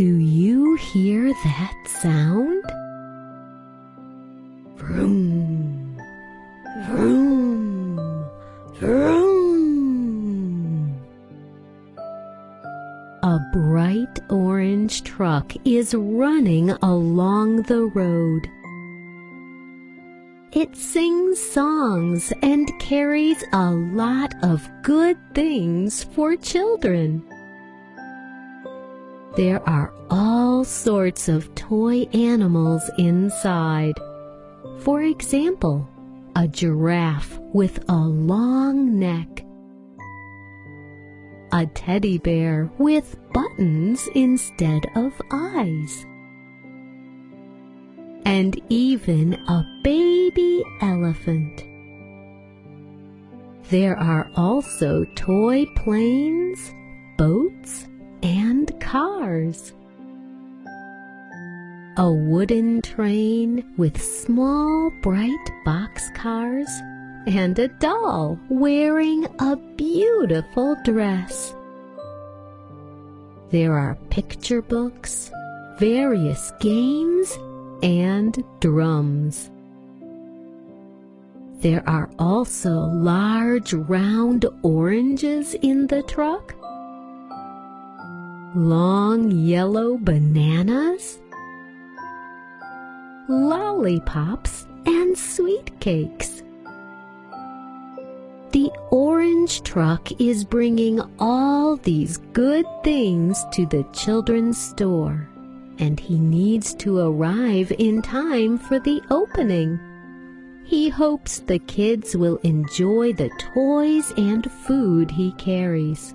Do you hear that sound? Vroom, vroom, vroom. A bright orange truck is running along the road. It sings songs and carries a lot of good things for children. There are all sorts of toy animals inside. For example, a giraffe with a long neck, a teddy bear with buttons instead of eyes, and even a baby elephant. There are also toy planes, boats, and cars. A wooden train with small bright boxcars and a doll wearing a beautiful dress. There are picture books, various games, and drums. There are also large round oranges in the truck long yellow bananas, lollipops, and sweet cakes. The orange truck is bringing all these good things to the children's store, and he needs to arrive in time for the opening. He hopes the kids will enjoy the toys and food he carries.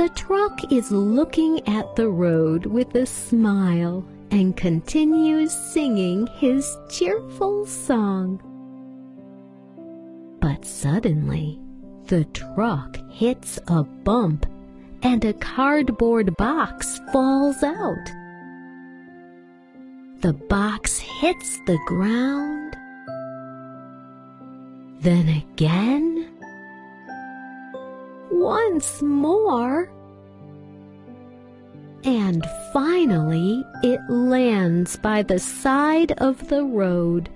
The truck is looking at the road with a smile and continues singing his cheerful song. But suddenly, the truck hits a bump and a cardboard box falls out. The box hits the ground, then again, once more, and finally it lands by the side of the road.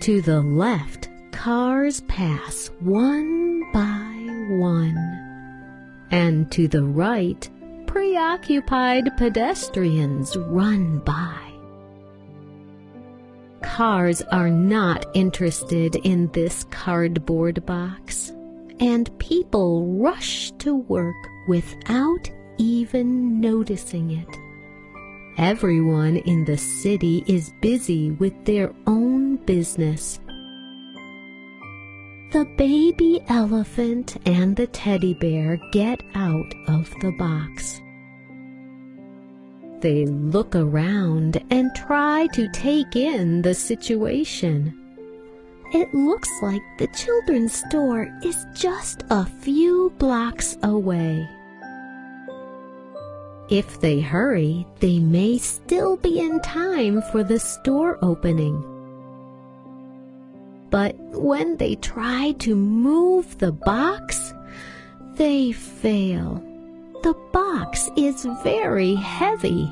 To the left, cars pass one by one, and to the right, preoccupied pedestrians run by. Cars are not interested in this cardboard box, and people rush to work without even noticing it. Everyone in the city is busy with their own business. The baby elephant and the teddy bear get out of the box. They look around and try to take in the situation. It looks like the children's store is just a few blocks away. If they hurry, they may still be in time for the store opening. But when they try to move the box, they fail. The box is very heavy.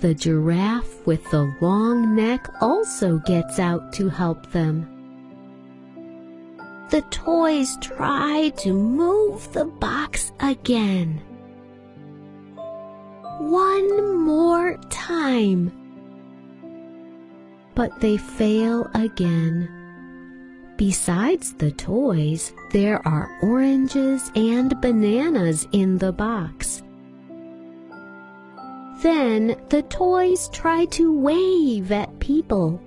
The giraffe with the long neck also gets out to help them. The toys try to move the box again one more time. But they fail again. Besides the toys, there are oranges and bananas in the box. Then the toys try to wave at people,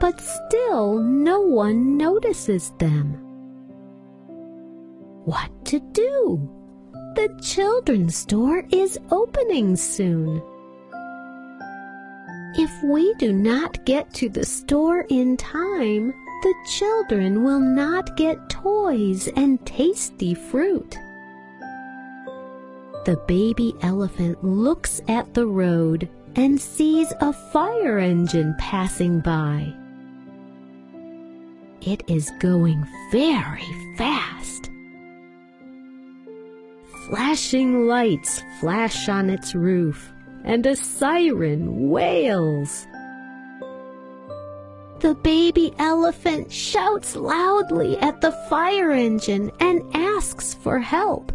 but still no one notices them. What to do? The children's store is opening soon. If we do not get to the store in time, the children will not get toys and tasty fruit. The baby elephant looks at the road and sees a fire engine passing by. It is going very fast. flashing lights flash on its roof, and a siren wails. The baby elephant shouts loudly at the fire engine and asks for help.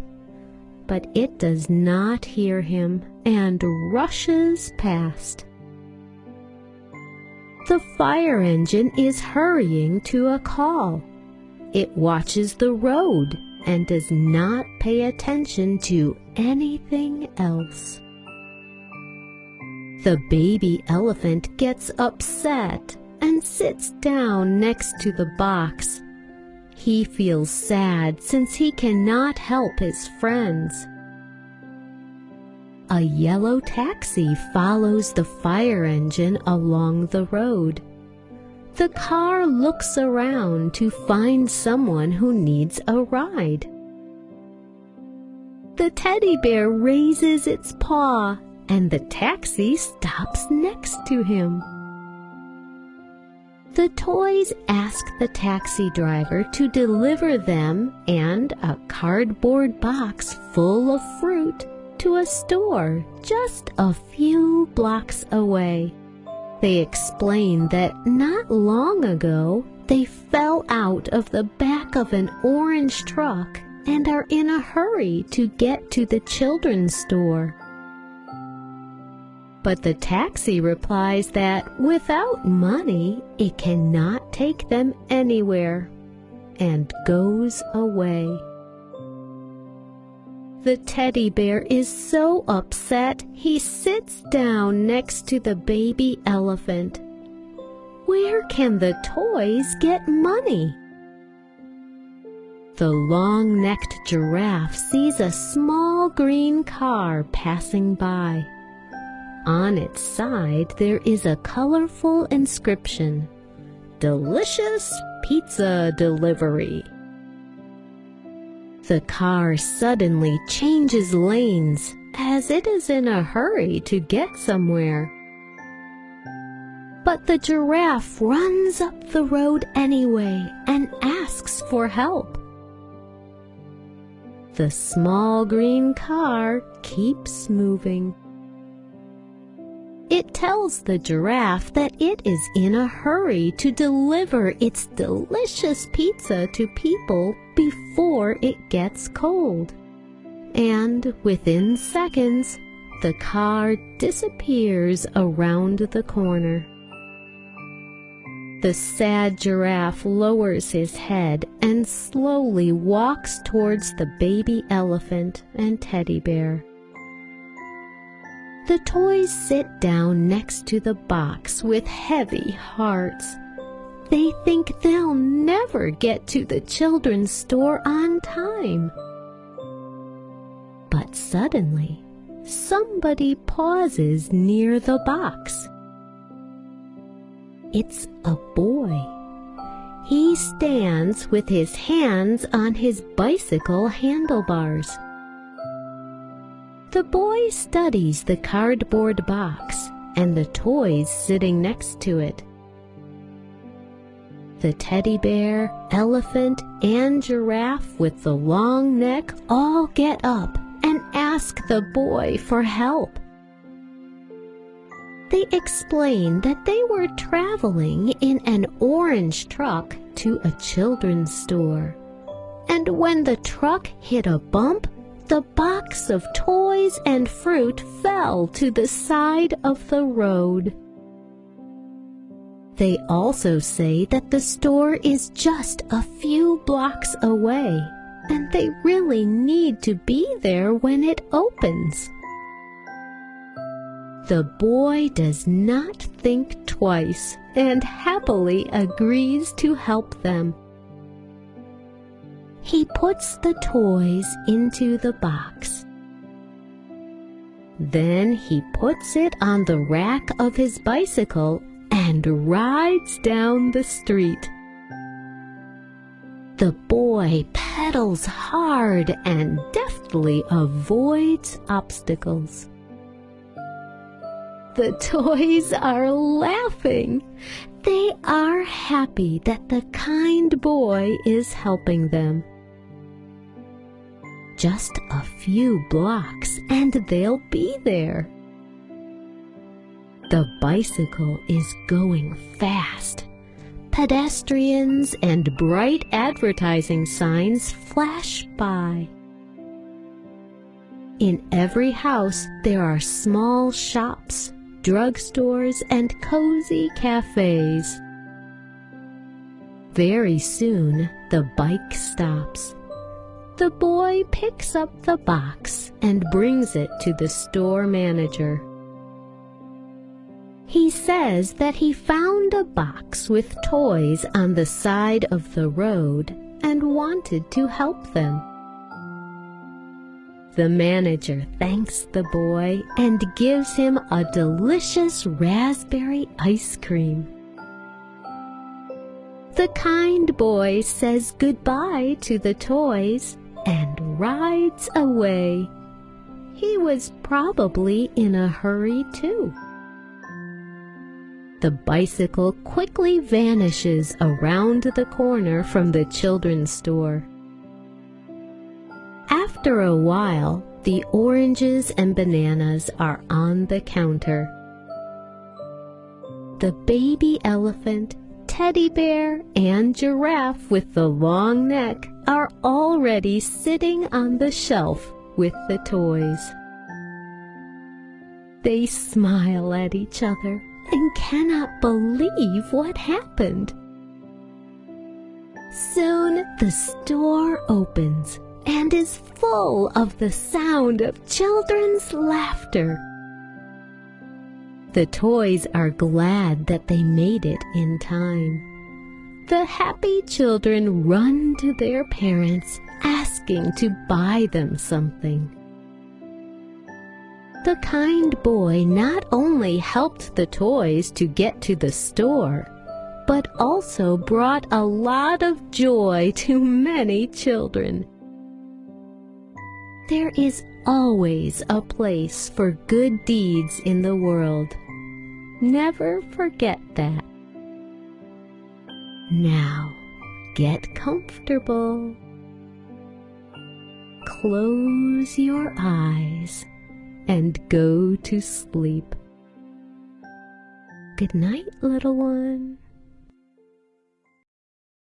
But it does not hear him and rushes past. The fire engine is hurrying to a call. It watches the road and does not pay attention to anything else. The baby elephant gets upset and sits down next to the box. He feels sad since he cannot help his friends. A yellow taxi follows the fire engine along the road. The car looks around to find someone who needs a ride. The teddy bear raises its paw and the taxi stops next to him. The toys ask the taxi driver to deliver them and a cardboard box full of fruit to a store just a few blocks away. They explain that not long ago they fell out of the back of an orange truck and are in a hurry to get to the children's store. But the taxi replies that without money it cannot take them anywhere and goes away. The teddy bear is so upset he sits down next to the baby elephant. Where can the toys get money? The long-necked giraffe sees a small green car passing by. On its side there is a colorful inscription, Delicious Pizza Delivery. The car suddenly changes lanes as it is in a hurry to get somewhere. But the giraffe runs up the road anyway and asks for help. The small green car keeps moving. It tells the giraffe that it is in a hurry to deliver its delicious pizza to people before it gets cold. And within seconds, the car disappears around the corner. The sad giraffe lowers his head and slowly walks towards the baby elephant and teddy bear. The toys sit down next to the box with heavy hearts. They think they'll never get to the children's store on time. But suddenly, somebody pauses near the box. It's a boy. He stands with his hands on his bicycle handlebars. The boy studies the cardboard box and the toys sitting next to it. The teddy bear, elephant, and giraffe with the long neck all get up and ask the boy for help. They explain that they were traveling in an orange truck to a children's store. And when the truck hit a bump, the box of toys and fruit fell to the side of the road. They also say that the store is just a few blocks away, and they really need to be there when it opens. The boy does not think twice and happily agrees to help them. He puts the toys into the box. Then he puts it on the rack of his bicycle and rides down the street. The boy pedals hard and deftly avoids obstacles. The toys are laughing. They are happy that the kind boy is helping them. Just a few blocks and they'll be there. The bicycle is going fast. Pedestrians and bright advertising signs flash by. In every house there are small shops, drugstores, and cozy cafes. Very soon the bike stops. The boy picks up the box and brings it to the store manager. He says that he found a box with toys on the side of the road and wanted to help them. The manager thanks the boy and gives him a delicious raspberry ice cream. The kind boy says goodbye to the toys and rides away. He was probably in a hurry too the bicycle quickly vanishes around the corner from the children's store. After a while, the oranges and bananas are on the counter. The baby elephant, teddy bear, and giraffe with the long neck are already sitting on the shelf with the toys. They smile at each other and cannot believe what happened. Soon the store opens and is full of the sound of children's laughter. The toys are glad that they made it in time. The happy children run to their parents asking to buy them something. The kind boy not only helped the toys to get to the store, but also brought a lot of joy to many children. There is always a place for good deeds in the world. Never forget that. Now, get comfortable. Close your eyes and go to sleep. Good night, little one.